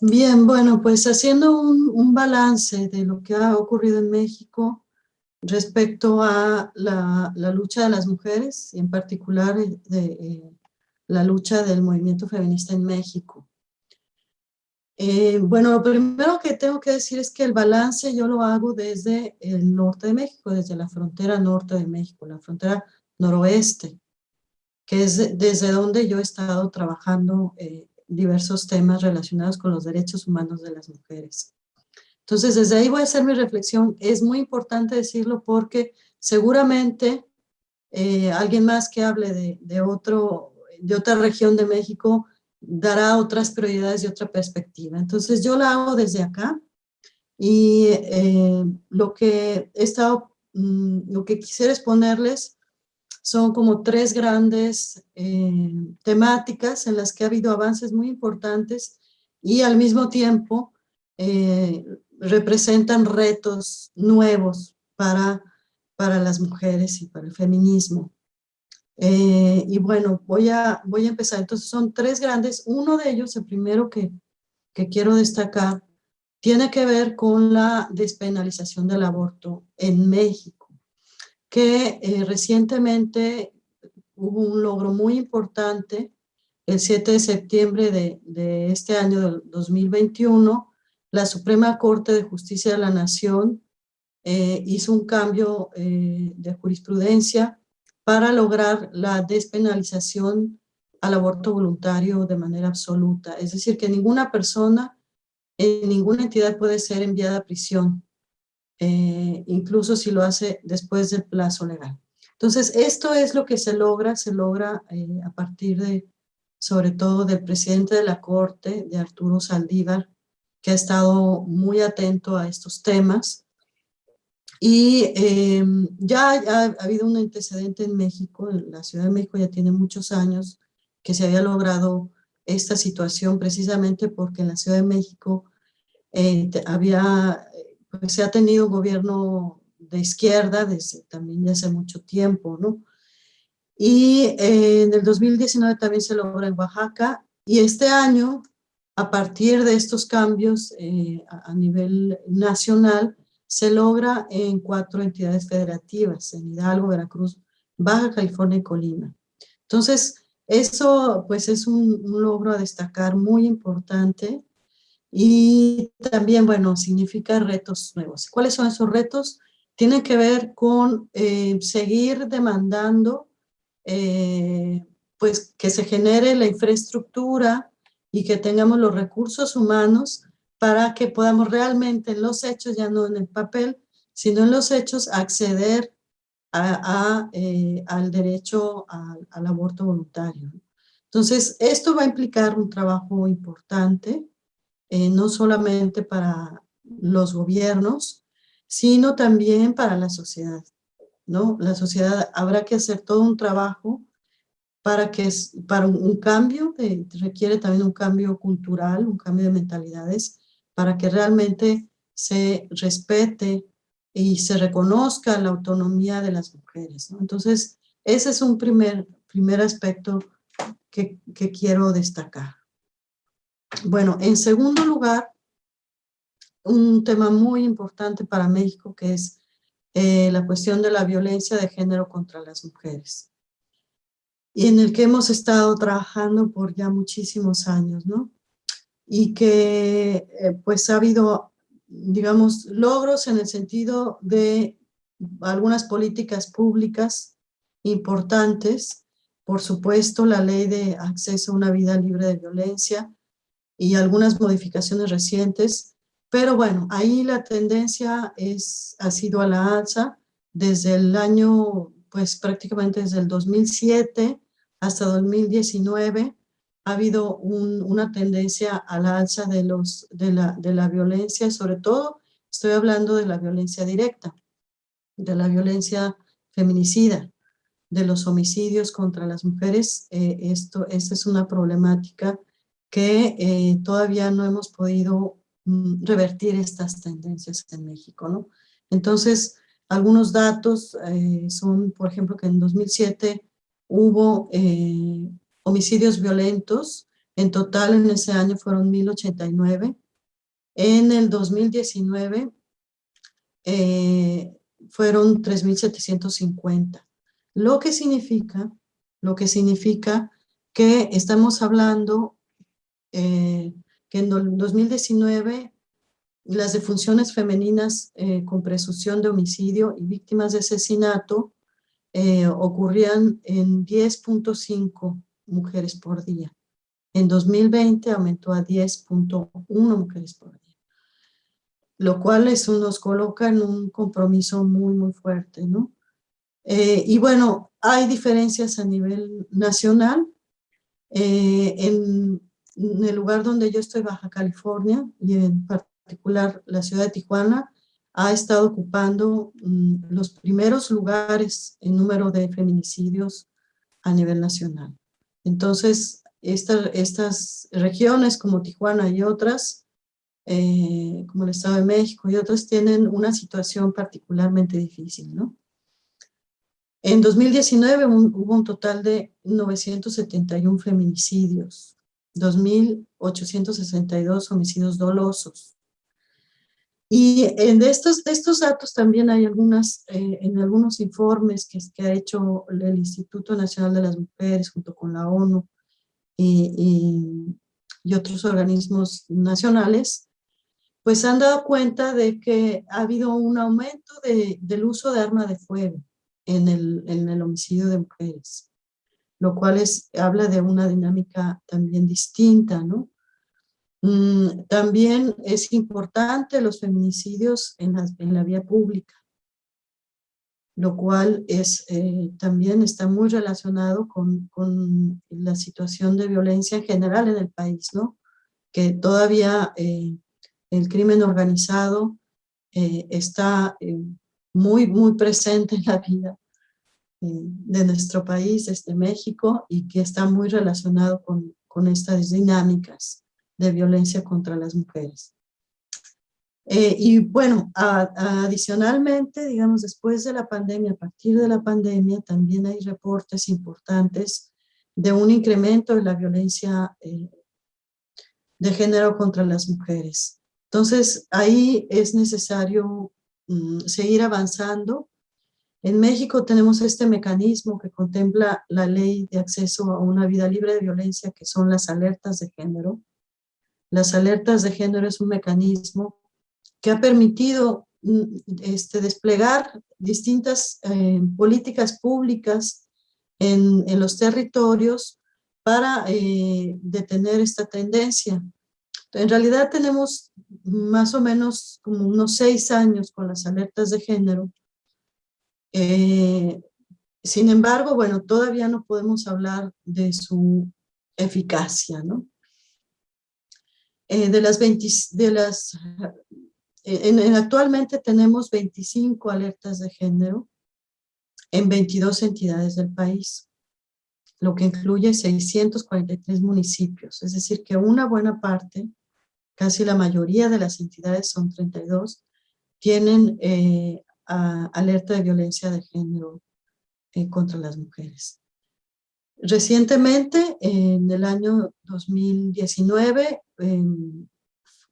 Bien, bueno, pues haciendo un, balance de lo que ha ocurrido en México respecto a la, lucha de las mujeres, y en particular de, eh, la lucha del movimiento feminista en México. Eh, bueno, lo primero que tengo que decir es que el balance yo lo hago desde el norte de México, desde la frontera norte de México, la frontera noroeste, que es desde donde yo he estado trabajando eh, diversos temas relacionados con los derechos humanos de las mujeres. Entonces, desde ahí voy a hacer mi reflexión. Es muy importante decirlo porque seguramente eh, alguien más que hable de, otro, de otra región de México dará otras prioridades y otra perspectiva. Entonces yo la hago desde acá y eh, lo que he estado, mm, lo que quisiera exponerles son como tres grandes eh, temáticas en las que ha habido avances muy importantes y al mismo tiempo eh, representan retos nuevos para, para las mujeres y para el feminismo. Eh, y bueno, voy a, voy a empezar. Entonces son tres grandes. Uno de ellos, el primero que, que quiero destacar, tiene que ver con la despenalización del aborto en México, que eh, recientemente hubo un logro muy importante, el 7 de septiembre de, de este año del 2021, la Suprema Corte de Justicia de la Nación eh, hizo un cambio de jurisprudencia para lograr la despenalización al aborto voluntario de manera absoluta. Es decir, que ninguna persona en ninguna entidad puede ser enviada a prisión, eh, incluso si lo hace después del plazo legal. Entonces, esto es lo que se logra, se logra eh, a partir de, sobre todo del presidente de la Corte, de Arturo Saldívar, que ha estado muy atento a estos temas, y em, ya ha, habido un antecedente en México, en la Ciudad de México ya tiene muchos años que se había logrado esta situación precisamente porque en la Ciudad de México eh, había, pues, se ha tenido gobierno de izquierda desde también ya hace mucho tiempo, ¿no? Y eh, en el 2019 también se logra en Oaxaca y este año, a partir de estos cambios eh, a nivel nacional, se logra en cuatro entidades federativas, en Hidalgo, Veracruz, Baja California y Colima. Entonces, eso pues es un, logro a destacar muy importante y también, bueno, significa retos nuevos. ¿Cuáles son esos retos? Tienen que ver con eh, seguir demandando eh, pues que se genere la infraestructura y que tengamos los recursos humanos para que podamos realmente en los hechos, ya no en el papel, sino en los hechos, acceder a, eh, al derecho al aborto voluntario. Entonces, esto va a implicar un trabajo importante, eh, no solamente para los gobiernos, sino también para la sociedad. ¿no? La sociedad habrá que hacer todo un trabajo para que para un, cambio, requiere también un cambio cultural, un cambio de mentalidades, para que realmente se respete y se reconozca la autonomía de las mujeres. Entonces, ese es un primer, primer aspecto que, que quiero destacar. Bueno, en segundo lugar, un tema muy importante para México que es eh, la cuestión de la violencia de género contra las mujeres. Y en el que hemos estado trabajando por ya muchísimos años, ¿no? Y que eh, pues ha habido, digamos, logros en el sentido de algunas políticas públicas importantes, por supuesto la ley de acceso a una vida libre de violencia y algunas modificaciones recientes, pero bueno, ahí la tendencia es, ha sido a la alza desde el año, pues prácticamente desde el 2007 hasta 2019, ha habido una tendencia a la alza de, la, de la violencia, sobre todo estoy hablando de la violencia directa, de la violencia feminicida, de los homicidios contra las mujeres. Eh, esto, esta es una problemática que eh, todavía no hemos podido mm, revertir estas tendencias en México, ¿no? Entonces, algunos datos eh, son, por ejemplo, que en 2007 hubo homicidios violentos, en total en ese año fueron 1089. En el 2019 eh, fueron 3750. Lo que significa, lo que significa que estamos hablando que en 2019 las defunciones femeninas eh, con presunción de homicidio y víctimas de asesinato eh, ocurrían en 10.5 mujeres por día. En 2020 aumentó a 10.1 mujeres por día. Lo cual eso nos coloca en un compromiso muy, muy fuerte, ¿no? Eh, y bueno, hay diferencias a nivel nacional. en, en, el lugar donde yo estoy, Baja California, y en particular la ciudad de Tijuana, ha estado ocupando mm, los primeros lugares en número de feminicidios a nivel nacional. Entonces, estas regiones como Tijuana y otras, eh, como el Estado de México y otras, tienen una situación particularmente difícil, ¿no? En 2019 hubo un total de 971 feminicidios, 2.862 homicidios dolosos, y en estos, estos datos también hay algunas, eh, en algunos informes que, que, ha hecho el Instituto Nacional de las Mujeres junto con la ONU y, y, otros organismos nacionales, pues han dado cuenta de que ha habido un aumento de, del uso de arma de fuego en el, en el homicidio de mujeres, lo cual es, habla de una dinámica también distinta, ¿no? Mm, también es importante los feminicidios en la, en la vía pública, lo cual es, eh, también está muy relacionado con, con, la situación de violencia en general en el país, ¿no? Que todavía eh, el crimen organizado eh, está muy, muy presente en la vida de nuestro país, desde México, y que está muy relacionado con, con estas dinámicas de violencia contra las mujeres. Eh, y bueno, adicionalmente, digamos, después de la pandemia, a partir de la pandemia, también hay reportes importantes de un incremento de la violencia eh, de género contra las mujeres. Entonces, ahí es necesario mm, seguir avanzando. En México tenemos este mecanismo que contempla la ley de acceso a una vida libre de violencia, que son las alertas de género, las alertas de género es un mecanismo que ha permitido mm, este, desplegar distintas eh, políticas públicas en, los territorios para eh, detener esta tendencia. En realidad tenemos más o menos como unos seis años con las alertas de género. Eh, sin embargo, bueno, todavía no podemos hablar de su eficacia, ¿no? Eh, de las 20, de las, eh, en, actualmente tenemos 25 alertas de género en 22 entidades del país, lo que incluye 643 municipios, es decir que una buena parte, casi la mayoría de las entidades, son 32, tienen eh, alerta de violencia de género contra las mujeres. Recientemente, en el año 2019, em,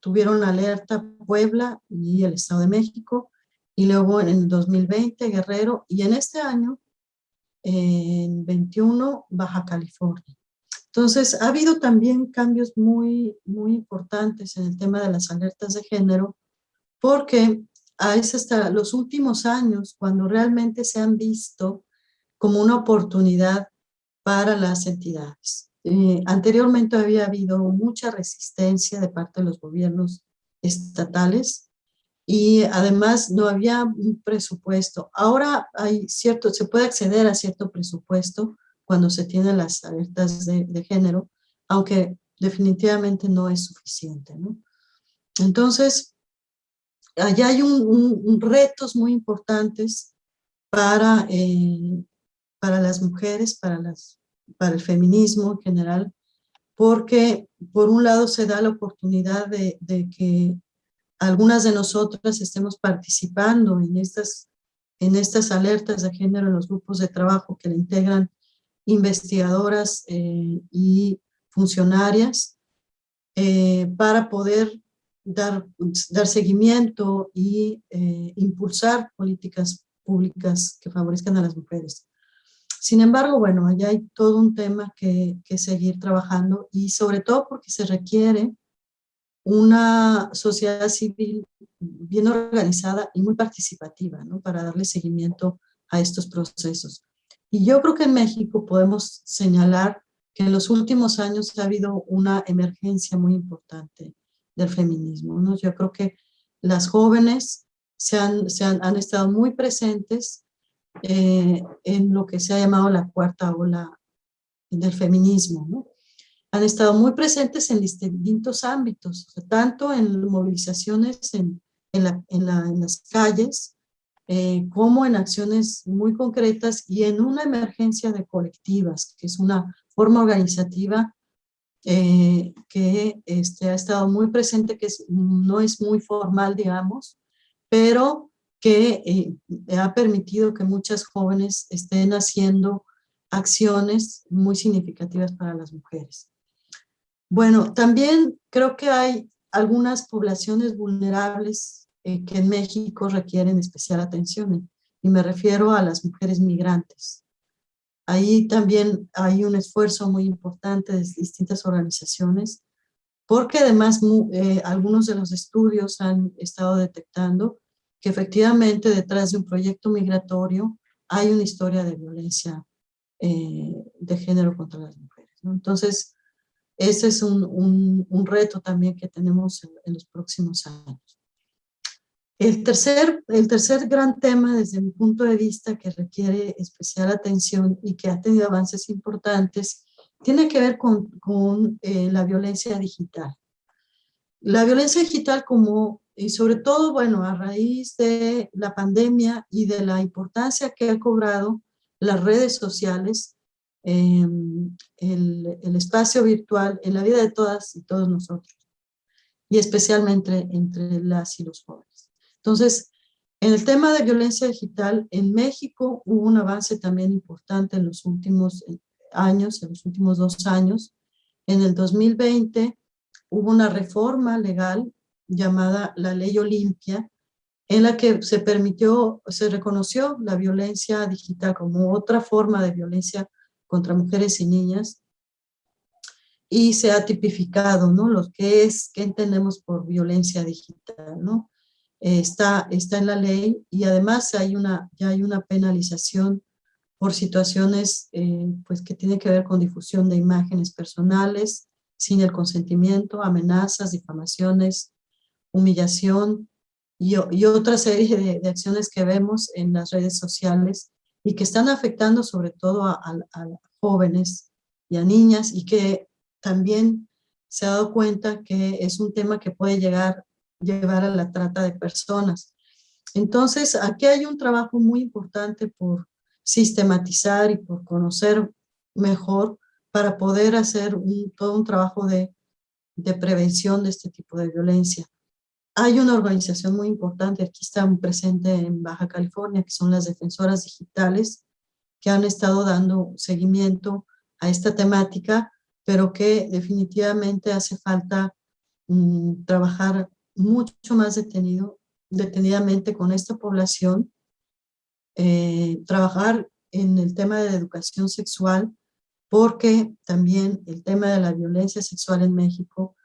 tuvieron alerta Puebla y el Estado de México, y luego en el 2020 Guerrero, y en este año, en 21, Baja California. Entonces, ha habido también cambios muy, muy importantes en el tema de las alertas de género, porque es hasta los últimos años cuando realmente se han visto como una oportunidad para las entidades. Eh, anteriormente había habido mucha resistencia de parte de los gobiernos estatales y además no había un presupuesto. Ahora hay cierto, se puede acceder a cierto presupuesto cuando se tienen las alertas de, género, aunque definitivamente no es suficiente. ¿no? Entonces, allá hay un, retos muy importantes para eh, para las mujeres, para, las, para el feminismo en general, porque por un lado se da la oportunidad de, que algunas de nosotras estemos participando en estas, en estas alertas de género en los grupos de trabajo que le integran investigadoras eh, y funcionarias eh, para poder dar, dar seguimiento y eh, impulsar políticas públicas que favorezcan a las mujeres. Sin embargo, bueno, allá hay todo un tema que, que seguir trabajando y sobre todo porque se requiere una sociedad civil bien organizada y muy participativa, ¿no? Para darle seguimiento a estos procesos. Y yo creo que en México podemos señalar que en los últimos años ha habido una emergencia muy importante del feminismo. ¿no? Yo creo que las jóvenes se han, se han, han estado muy presentes eh, en lo que se ha llamado la cuarta ola del feminismo. ¿no? Han estado muy presentes en distintos ámbitos, tanto en movilizaciones en, en, la, en, la, en las calles, eh, como en acciones muy concretas y en una emergencia de colectivas, que es una forma organizativa eh, que este, ha estado muy presente, que no es muy formal, digamos, pero que eh, ha permitido que muchas jóvenes estén haciendo acciones muy significativas para las mujeres. Bueno, también creo que hay algunas poblaciones vulnerables eh, que en México requieren especial atención, y me refiero a las mujeres migrantes. Ahí también hay un esfuerzo muy importante de distintas organizaciones, porque además eh, algunos de los estudios han estado detectando que efectivamente detrás de un proyecto migratorio hay una historia de violencia eh, de género contra las mujeres. Entonces, ese es un, un, reto también que tenemos en los próximos años. El tercer, el tercer gran tema desde mi punto de vista que requiere especial atención y que ha tenido avances importantes tiene que ver con, eh, la violencia digital. La violencia digital como, y sobre todo, bueno, a raíz de la pandemia y de la importancia que ha cobrado las redes sociales, eh, el, el, espacio virtual en la vida de todas y todos nosotros, y especialmente entre las y los jóvenes. Entonces, en el tema de violencia digital, en México hubo un avance también importante en los últimos eh, años, en los últimos dos años. En el 2020 hubo una reforma legal llamada la Ley Olimpia, en la que se permitió, se reconoció la violencia digital como otra forma de violencia contra mujeres y niñas, y se ha tipificado, ¿no? Lo que es, qué entendemos por violencia digital, ¿no? está, está en la ley y además hay una, ya hay una penalización por situaciones eh, pues que tienen que ver con difusión de imágenes personales sin el consentimiento, amenazas, difamaciones, humillación y, otra serie de, acciones que vemos en las redes sociales y que están afectando sobre todo a, a, a jóvenes y a niñas y que también se ha dado cuenta que es un tema que puede llegar llevar a la trata de personas. Entonces, aquí hay un trabajo muy importante por sistematizar y por conocer mejor para poder hacer todo un trabajo de, prevención de este tipo de violencia. Hay una organización muy importante, aquí está presente en Baja California, que son las defensoras digitales, que han estado dando seguimiento a esta temática, pero que definitivamente hace falta mm, trabajar mucho más detenido, detenidamente con esta población, eh, trabajar en el tema de educación sexual, porque también el tema de la violencia sexual en México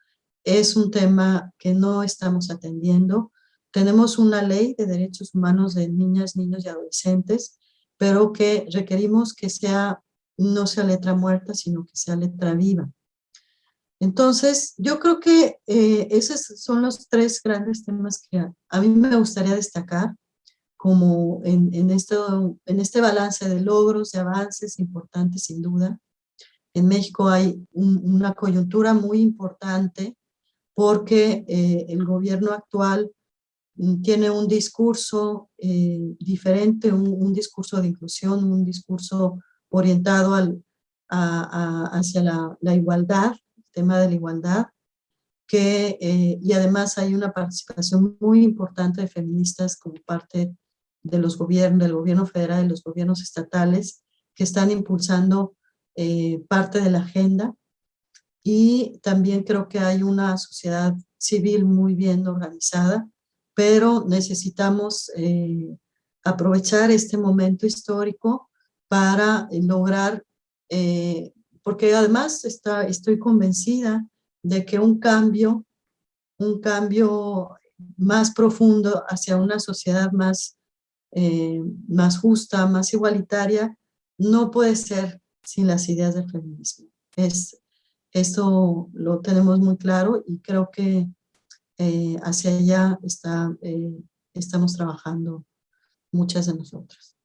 es un tema que no estamos atendiendo. Tenemos una ley de derechos humanos de niñas, niños y adolescentes, pero que requerimos que sea, no sea letra muerta, sino que sea letra viva. Entonces, yo creo que eh, esos son los tres grandes temas que a, mí me gustaría destacar como en, esto, en este balance de logros, de avances importantes sin duda. En México hay una coyuntura muy importante porque eh, el gobierno actual mm, tiene un discurso eh, diferente, un, discurso de inclusión, un discurso orientado al, hacia la, la igualdad, tema de la igualdad, que, eh, y además hay una participación muy importante de feministas como parte de los gobiernos, del gobierno federal y los gobiernos estatales, que están impulsando eh, parte de la agenda. Y también creo que hay una sociedad civil muy bien organizada, pero necesitamos eh, aprovechar este momento histórico para lograr, porque además está, estoy convencida de que un cambio, un cambio más profundo hacia una sociedad más, eh, más justa, más igualitaria, no puede ser sin las ideas del feminismo. Es, eso lo tenemos muy claro y creo que eh, hacia allá está, eh, estamos trabajando muchas de nosotras.